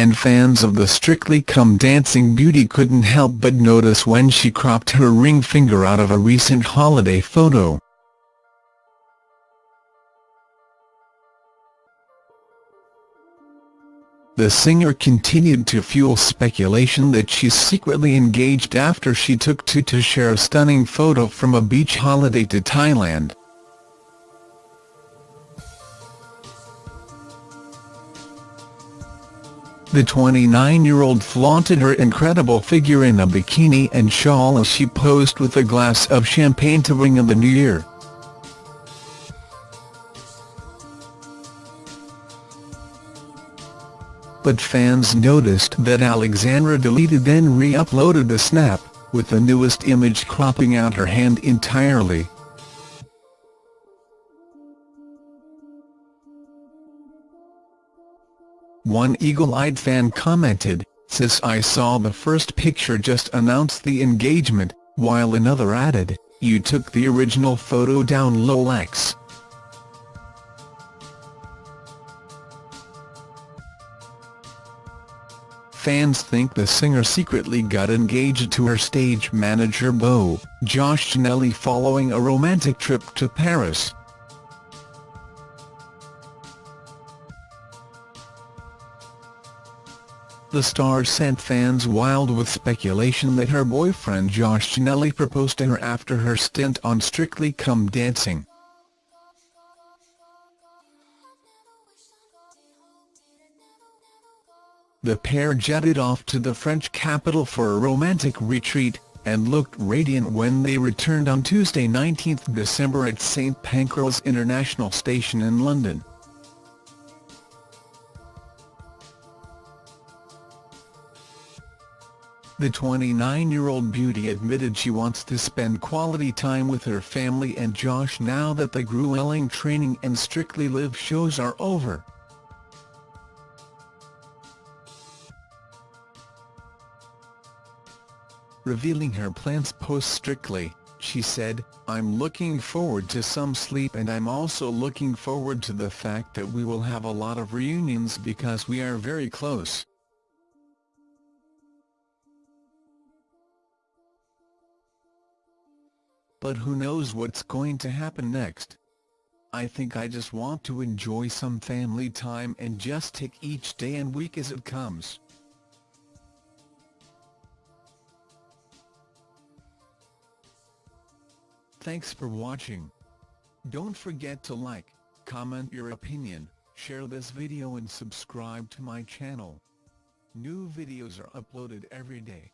and fans of the Strictly Come Dancing beauty couldn't help but notice when she cropped her ring finger out of a recent holiday photo. The singer continued to fuel speculation that she's secretly engaged after she took to to share a stunning photo from a beach holiday to Thailand. The 29-year-old flaunted her incredible figure in a bikini and shawl as she posed with a glass of champagne to ring in the new year. But fans noticed that Alexandra deleted then re-uploaded a snap, with the newest image cropping out her hand entirely. One eagle-eyed fan commented, Sis I saw the first picture just announced the engagement, while another added, you took the original photo down Lolex. Fans think the singer secretly got engaged to her stage manager beau, Josh Ginnelly following a romantic trip to Paris. The star sent fans wild with speculation that her boyfriend Josh Ginnelly proposed to her after her stint on Strictly Come Dancing. The pair jetted off to the French capital for a romantic retreat, and looked radiant when they returned on Tuesday 19 December at St Pancras International Station in London. The 29-year-old beauty admitted she wants to spend quality time with her family and Josh now that the grueling training and Strictly Live shows are over. Revealing her plans post-Strictly, she said, I'm looking forward to some sleep and I'm also looking forward to the fact that we will have a lot of reunions because we are very close. But who knows what's going to happen next. I think I just want to enjoy some family time and just take each day and week as it comes. Thanks for watching. Don't forget to like, comment your opinion, share this video and subscribe to my channel. New videos are uploaded every day.